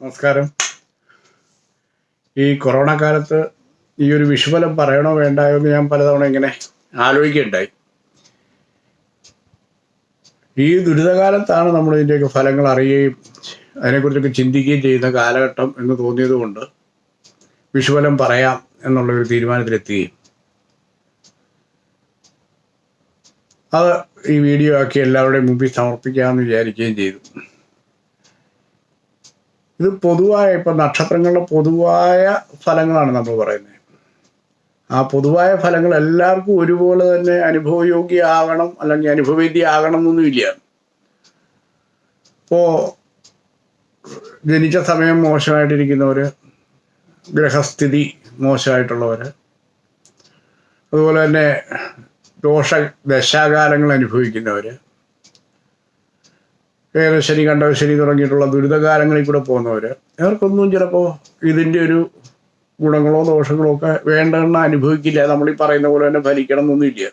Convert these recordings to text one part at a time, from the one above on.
നമസ്കാരം. ഈ കൊറോണ കാലത്ത് ഈ ഒരു വിഷുഫലം പറയണോ വേണ്ടായോ എന്ന് ഞാൻ പലതവണ ഇങ്ങനെ ആലോചിക്കുകയുണ്ടായി. ഈ ദുരിതകാലത്താണ് നമ്മൾ ഇതിന്റെയൊക്കെ ഫലങ്ങൾ അറിയുകയും അതിനെക്കുറിച്ചൊക്കെ ചിന്തിക്കുകയും ചെയ്യുന്ന കാലഘട്ടം എന്ന് തോന്നിയതുകൊണ്ട് വിഷുഫലം പറയാം എന്നുള്ളൊരു തീരുമാനത്തിലെത്തുകയും. അത് ഈ വീഡിയോ ആക്കി എല്ലാവരുടെയും മുമ്പിൽ സമർപ്പിക്കാമെന്ന് വിചാരിക്കുകയും ചെയ്തു. ഇത് പൊതുവായ ഇപ്പം നക്ഷത്രങ്ങളുടെ പൊതുവായ ഫലങ്ങളാണ് നമ്മൾ പറയുന്നത്. ആ പൊതുവായ ഫലങ്ങൾ എല്ലാവർക്കും ഒരുപോലെ തന്നെ അനുഭവയോഗ്യമാകണം അല്ലെങ്കിൽ അനുഭവേദ്യമാകണം എന്നൊന്നുമില്ല ഇപ്പോൾ ജനിച്ച സമയം മോശമായിട്ടിരിക്കുന്നവർ ഗ്രഹസ്ഥിതി മോശമായിട്ടുള്ളവർ അതുപോലെ തന്നെ ദോഷ ദശാകാലങ്ങൾ അനുഭവിക്കുന്നവർ കണ്ടവ ശനി തുടങ്ങിയിട്ടുള്ള ദുരിതകാലങ്ങളിൽ കൂടെ പോകുന്നവർ അവർക്കൊന്നും ചിലപ്പോൾ ഇതിന്റെ ഒരു ഗുണങ്ങളോ ദോഷങ്ങളോ ഒക്കെ വേണ്ടെന്ന് അനുഭവിക്കില്ല. നമ്മൾ ഈ പറയുന്ന പോലെ തന്നെ ഫലിക്കണം എന്നൊന്നുമില്ല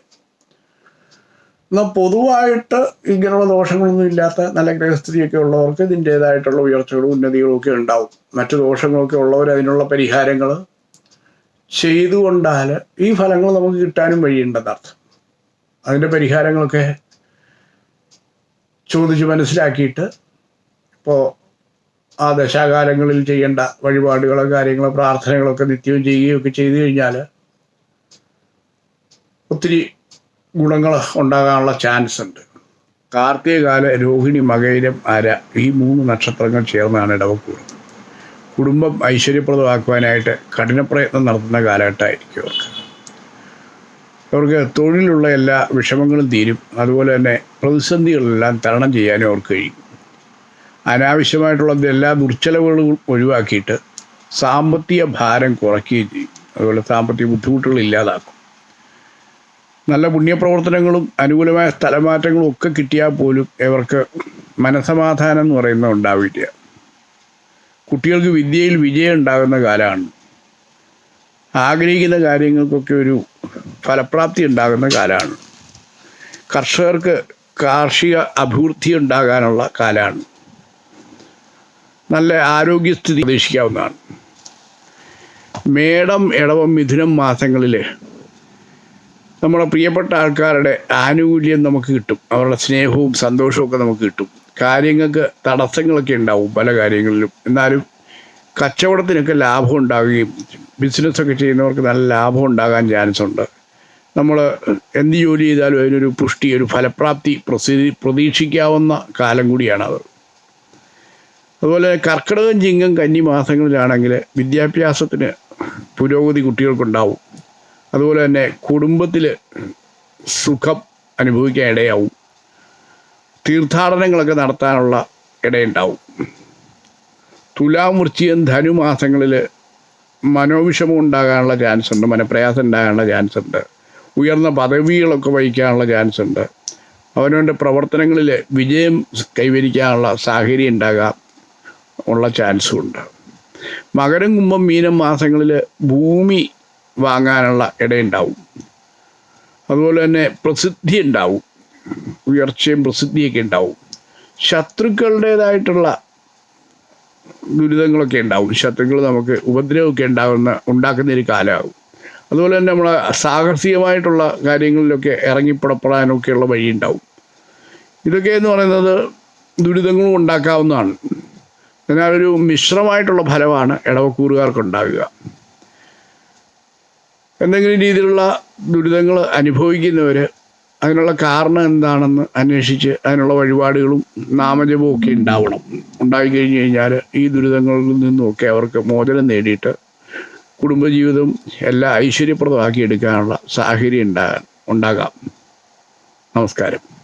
എന്നാൽ പൊതുവായിട്ട് ഇങ്ങനെയുള്ള ദോഷങ്ങളൊന്നും ഇല്ലാത്ത നല്ല ഗ്രഹസ്ഥിതിയൊക്കെ ഉള്ളവർക്ക് ഇതിന്റേതായിട്ടുള്ള ഉയർച്ചകളും ഉന്നതികളും ഒക്കെ ഉണ്ടാവും. മറ്റു ദോഷങ്ങളൊക്കെ ഉള്ളവർ അതിനുള്ള പരിഹാരങ്ങൾ ചെയ്തുകൊണ്ടാൽ ഈ ഫലങ്ങൾ നമുക്ക് കിട്ടാനും വഴിയുണ്ടെന്നർത്ഥം. അതിന്റെ പരിഹാരങ്ങളൊക്കെ ചോദിച്ച് മനസ്സിലാക്കിയിട്ട് ഇപ്പോൾ ആ ദശാകാലങ്ങളിൽ ചെയ്യേണ്ട വഴിപാടുകളോ കാര്യങ്ങളോ പ്രാർത്ഥനകളൊക്കെ നിത്യവും ചെയ്യുകയൊക്കെ ചെയ്തു കഴിഞ്ഞാൽ ഒത്തിരി ഗുണങ്ങൾ ഉണ്ടാകാനുള്ള ചാൻസ് ഉണ്ട്. കാർത്തികകാല രോഹിണി മകയിരം അര ഈ മൂന്ന് നക്ഷത്രങ്ങൾ ചേർന്നാണ് ഇടവക്കൂർ കുടുംബം ഐശ്വര്യപ്രദമാക്കുവാനായിട്ട് കഠിനപ്രയത്നം നടത്തുന്ന കാലഘട്ടമായിരിക്കും അവർക്ക്. അവർക്ക് തൊഴിലുള്ള എല്ലാ വിഷമങ്ങളും തീരും. അതുപോലെ തന്നെ പ്രതിസന്ധികളെല്ലാം തരണം ചെയ്യാനും അവർക്ക് കഴിയും. അനാവശ്യമായിട്ടുള്ള എല്ലാ ദുർച്ചലവുകളും ഒഴിവാക്കിയിട്ട് സാമ്പത്തിക ഭാരം കുറയ്ക്കുകയും ചെയ്യും. അതുപോലെ സാമ്പത്തിക ബുദ്ധിമുട്ടുകൾ ഇല്ലാതാക്കും. നല്ല പുണ്യപ്രവർത്തനങ്ങളും അനുകൂലമായ സ്ഥലമാറ്റങ്ങളും ഒക്കെ കിട്ടിയാൽ പോലും ഇവർക്ക് മനസമാധാനം എന്ന് പറയുന്നത് ഉണ്ടാവില്ല. കുട്ടികൾക്ക് വിദ്യയിൽ വിജയം ഉണ്ടാകുന്ന കാലമാണ്. ആഗ്രഹിക്കുന്ന കാര്യങ്ങൾക്കൊക്കെ ഒരു ഫലപ്രാപ്തി ഉണ്ടാകുന്ന കാലമാണ്. കർഷകർക്ക് കാർഷിക അഭിവൃദ്ധി ഉണ്ടാകാനുള്ള കാലമാണ്. നല്ല ആരോഗ്യസ്ഥിതി പ്രതീക്ഷിക്കാവുന്നതാണ്. മേടം ഇടവം മിഥുനം മാസങ്ങളിൽ നമ്മുടെ പ്രിയപ്പെട്ട ആൾക്കാരുടെ ആനുകൂല്യം നമുക്ക് കിട്ടും. അവരുടെ സ്നേഹവും സന്തോഷവും നമുക്ക് കിട്ടും. കാര്യങ്ങൾക്ക് തടസ്സങ്ങളൊക്കെ ഉണ്ടാവും പല കാര്യങ്ങളിലും. എന്നാലും കച്ചവടത്തിനൊക്കെ ലാഭം ഉണ്ടാവുകയും ബിസിനസ്സൊക്കെ ചെയ്യുന്നവർക്ക് നല്ല ലാഭം ഉണ്ടാകാൻ ചാൻസ് ഉണ്ട്. നമ്മൾ എന്ത് ജോലി ചെയ്താലും അതിനൊരു പുഷ്ടി ഒരു ഫലപ്രാപ്തി പ്രസിദ്ധി പ്രതീക്ഷിക്കാവുന്ന കാലം കൂടിയാണ് കൂടിയാണത് അതുപോലെ കർക്കിടകം ചിങ്ങം കന്നി മാസങ്ങളിലാണെങ്കിൽ വിദ്യാഭ്യാസത്തിന് പുരോഗതി കുട്ടികൾക്കുണ്ടാവും. അതുപോലെ തന്നെ കുടുംബത്തിൽ സുഖം അനുഭവിക്കാൻ ഇടയാവും. തീർത്ഥാടനങ്ങളൊക്കെ നടത്താനുള്ള ഇടയുണ്ടാവും. ധനു ധനുമാസങ്ങളിൽ മനോവിഷമം ഉണ്ടാകാനുള്ള ചാൻസ് ഉണ്ട് മനപ്രയാസം ഉണ്ടാകാനുള്ള ചാൻസ് ഉണ്ട്. ഉയർന്ന പദവികളൊക്കെ വഹിക്കാനുള്ള ചാൻസ് ഉണ്ട്. അവനവന്റെ പ്രവർത്തനങ്ങളിൽ വിജയം കൈവരിക്കാനുള്ള സാഹചര്യം ഉണ്ടാകാം ഉള്ള ചാൻസും ഉണ്ട്. മകരം കുംഭം മീനം മാസങ്ങളിൽ ഭൂമി വാങ്ങാനുള്ള ഇടയുണ്ടാവും. അതുപോലെ തന്നെ പ്രസിദ്ധി ഉണ്ടാവും. ഉയർച്ചയും പ്രസിദ്ധിയൊക്കെ ഉണ്ടാവും. ശത്രുക്കളുടേതായിട്ടുള്ള ദുരിതങ്ങളൊക്കെ ഉണ്ടാവും. ശത്രുക്കൾ നമുക്ക് ഉപദ്രവമൊക്കെ ഉണ്ടാകുന്ന ഉണ്ടാക്കുന്ന ഒരു കാലമാകും. അതുപോലെ തന്നെ നമ്മൾ സാഹസികമായിട്ടുള്ള കാര്യങ്ങളിലൊക്കെ ഇറങ്ങിപ്പുറപ്പെടാനൊക്കെയുള്ള വഴിയുണ്ടാവും. ഇതൊക്കെ എന്ന് പറയുന്നത് ദുരിതങ്ങളും ഉണ്ടാക്കാവുന്നതാണ്. എന്നാൽ ഒരു മിശ്രമായിട്ടുള്ള ഫലമാണ് ഇടവക്കൂറുകാർക്ക് ഉണ്ടാകുക എന്തെങ്കിലും രീതിയിലുള്ള ദുരിതങ്ങൾ അനുഭവിക്കുന്നവർ അതിനുള്ള കാരണം എന്താണെന്ന് അന്വേഷിച്ച് അതിനുള്ള വഴിപാടുകളും നാമജപവും ഒക്കെ ഉണ്ടാവണം. ഉണ്ടായി കഴിഞ്ഞ് കഴിഞ്ഞാൽ ഈ ദുരിതങ്ങളിൽ നിന്നുമൊക്കെ അവർക്ക് മോചനം നേടിയിട്ട് കുടുംബജീവിതം എല്ലാം ഐശ്വര്യപ്രദമാക്കി എടുക്കാനുള്ള സാഹചര്യം ഉണ്ടാകാൻ ഉണ്ടാകാം. നമസ്കാരം.